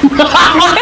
Nein!